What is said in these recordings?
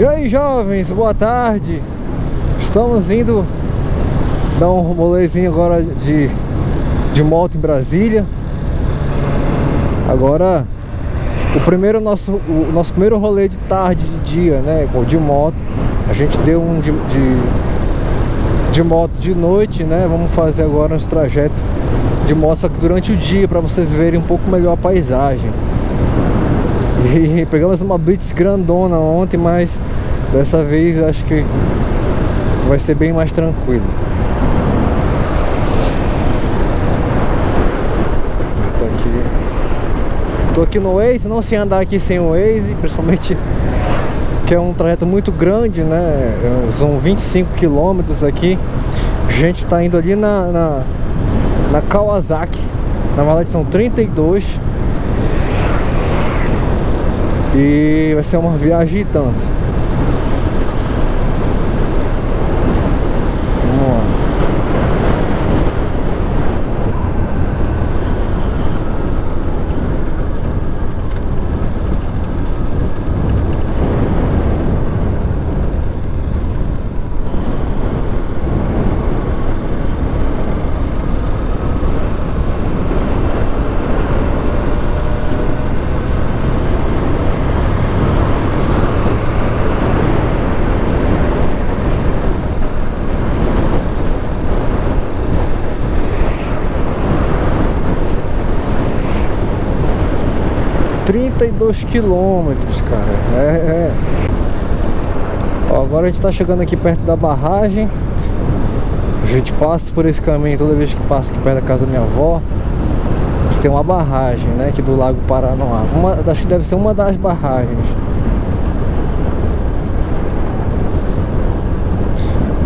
E aí jovens, boa tarde. Estamos indo dar um rolezinho agora de, de moto em Brasília. Agora o primeiro nosso, o nosso primeiro rolê de tarde, de dia, né, de moto. A gente deu um de, de, de moto de noite, né. Vamos fazer agora uns trajetos de moto só que durante o dia para vocês verem um pouco melhor a paisagem. E pegamos uma blitz grandona ontem, mas dessa vez acho que vai ser bem mais tranquilo. Tô aqui, tô aqui no Waze, não sei andar aqui sem o Waze, principalmente que é um trajeto muito grande, né? São 25 quilômetros aqui. A gente tá indo ali na, na, na Kawasaki, na verdade são 32 e vai ser uma viagem tanto. Vamos lá. 32 quilômetros, cara. É, é. Ó, agora a gente tá chegando aqui perto da barragem. A gente passa por esse caminho toda vez que passa aqui perto da casa da minha avó. Que tem uma barragem, né? Aqui do Lago Paranoá. Uma, acho que deve ser uma das barragens.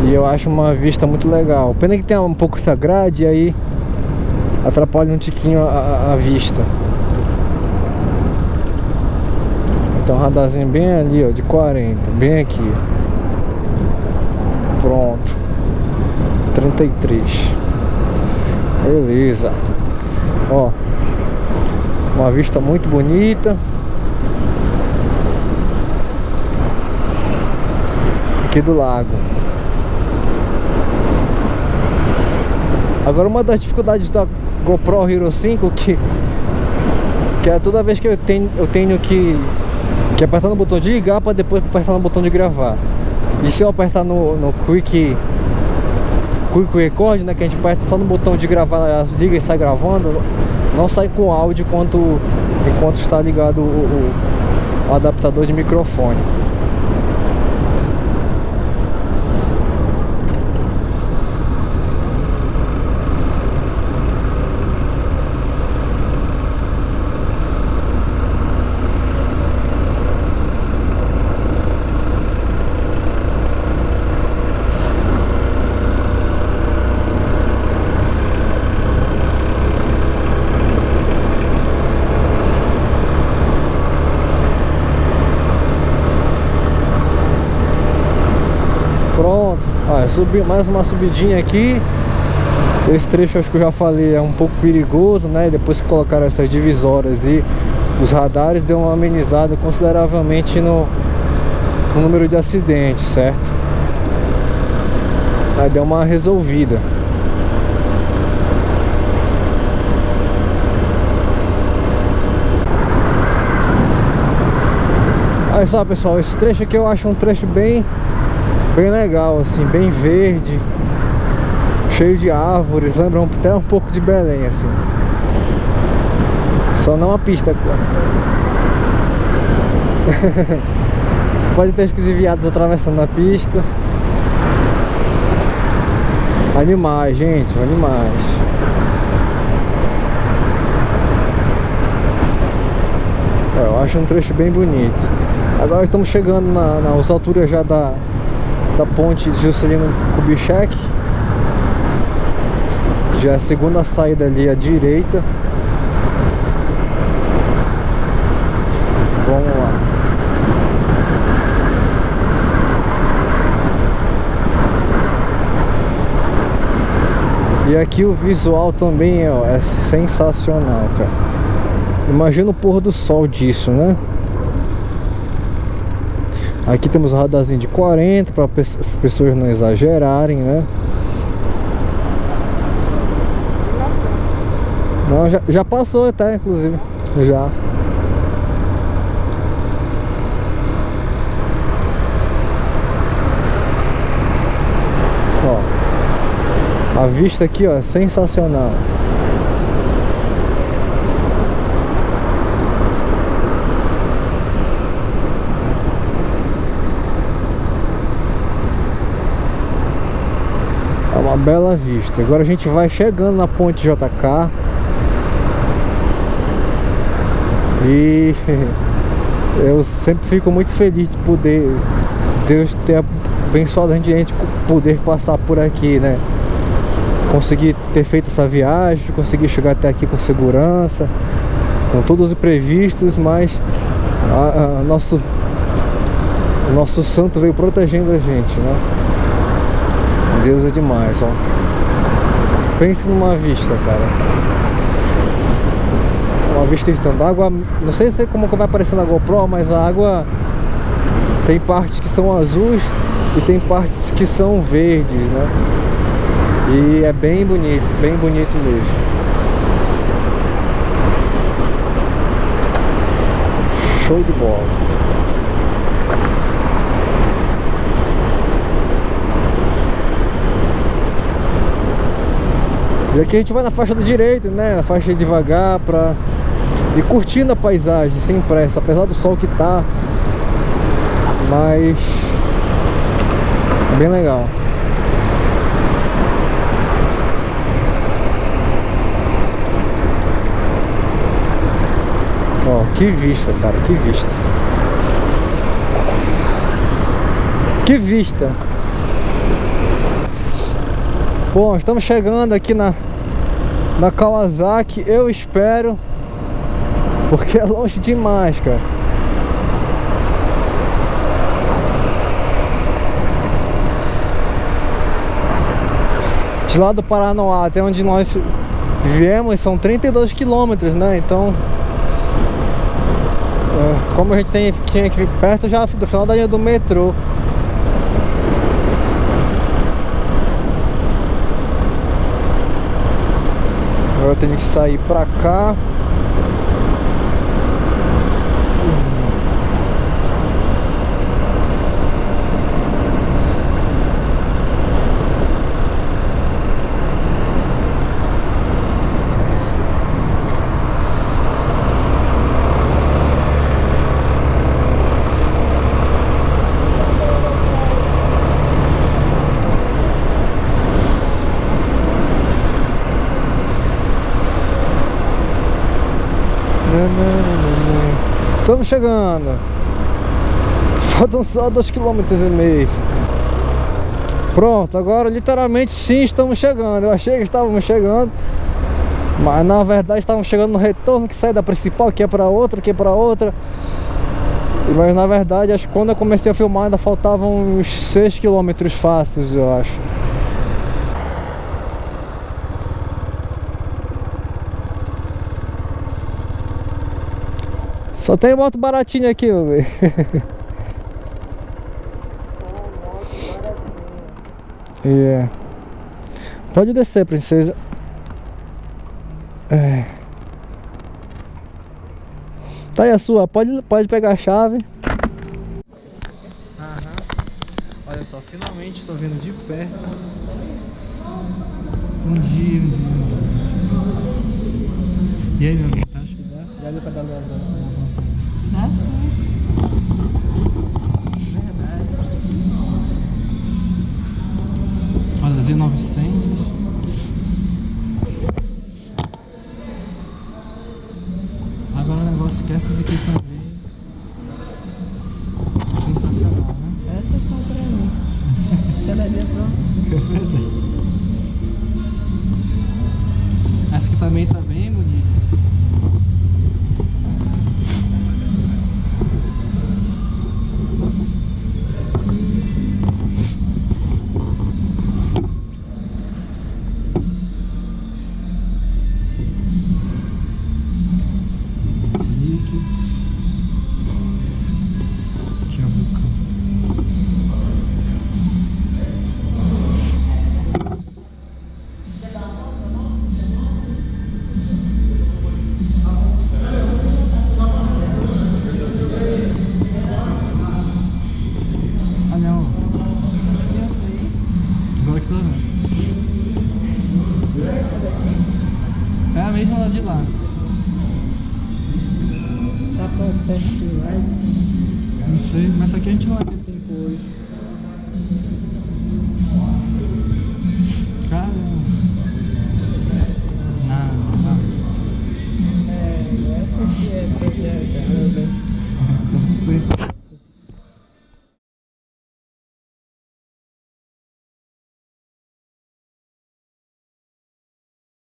E eu acho uma vista muito legal. Pena que tem um pouco essa grade e aí atrapalha um tiquinho a, a vista. Então radarzinho bem ali, ó, de 40, bem aqui. Pronto. 33. Beleza. Ó. Uma vista muito bonita. Aqui do lago. Agora uma das dificuldades da GoPro Hero 5 que que é toda vez que eu tenho eu tenho que que é apertar no botão de ligar para depois apertar no botão de gravar. E se eu apertar no, no Quick Quick Record, né, que a gente aperta só no botão de gravar, liga e sai gravando, não sai com áudio enquanto, enquanto está ligado o, o, o adaptador de microfone. Subi mais uma subidinha aqui Esse trecho acho que eu já falei é um pouco perigoso, né? Depois que colocaram essas divisórias e os radares Deu uma amenizada consideravelmente no, no número de acidentes, certo? Aí deu uma resolvida Olha só pessoal, esse trecho aqui eu acho um trecho bem bem legal, assim, bem verde, cheio de árvores, lembra até um pouco de Belém, assim. Só não a pista, Pode ter viados atravessando a pista. Animais, gente, animais. É, eu acho um trecho bem bonito. Agora estamos chegando na, nas alturas já da, da ponte Juscelino Kubitschek. Já é a segunda saída ali à direita. Vamos lá. E aqui o visual também ó, é sensacional cara. Imagina o pôr do sol disso né Aqui temos o radarzinho de 40 para as pessoas não exagerarem, né? Não, já, já passou até, inclusive. Já. Ó. A vista aqui, ó, é sensacional. É uma bela vista. Agora a gente vai chegando na ponte JK. E eu sempre fico muito feliz de poder Deus ter abençoado a gente poder passar por aqui, né? Conseguir ter feito essa viagem, conseguir chegar até aqui com segurança, com todos os imprevistos, mas a, a nosso nosso santo veio protegendo a gente, né? Deus é demais, ó. Pense numa vista, cara. Uma vista estando água não sei se como vai aparecer na GoPro mas a água tem partes que são azuis e tem partes que são verdes né? E é bem bonito bem bonito mesmo. Show de bola E aqui a gente vai na faixa da direita, né? Na faixa devagar pra e curtindo a paisagem sem pressa, apesar do sol que tá. Mas bem legal. Ó que vista cara que vista. Que vista bom estamos chegando aqui na na Kawasaki eu espero porque é longe demais, cara De lá do Paranoá até onde nós viemos são 32 quilômetros, né? Então é, Como a gente tem, tinha que vir perto já do final da linha do metrô eu tenho que sair pra cá Estamos chegando. Faltam só dois quilômetros e meio. Pronto, agora literalmente sim estamos chegando. Eu achei que estávamos chegando. Mas na verdade estávamos chegando no retorno que sai da principal, que é para outra, que é para outra. Mas na verdade, acho que quando eu comecei a filmar ainda faltavam uns 6 quilômetros fáceis, eu acho. Só tem moto baratinha aqui, meu bem. yeah. Pode descer, princesa. É. Tá aí a sua, pode, pode pegar a chave. Aham. Olha só, finalmente tô vendo de perto. Um dia, um dia, um dia. E aí, meu amigo, tá? Acho que dá? Dá ali pra dar Dá sim. Verdade. Olha, Z900. Agora o negócio que essas aqui também. Sensacional, né? Essas são pra mim. Cada dia pronto. Essa aqui também tá Aqui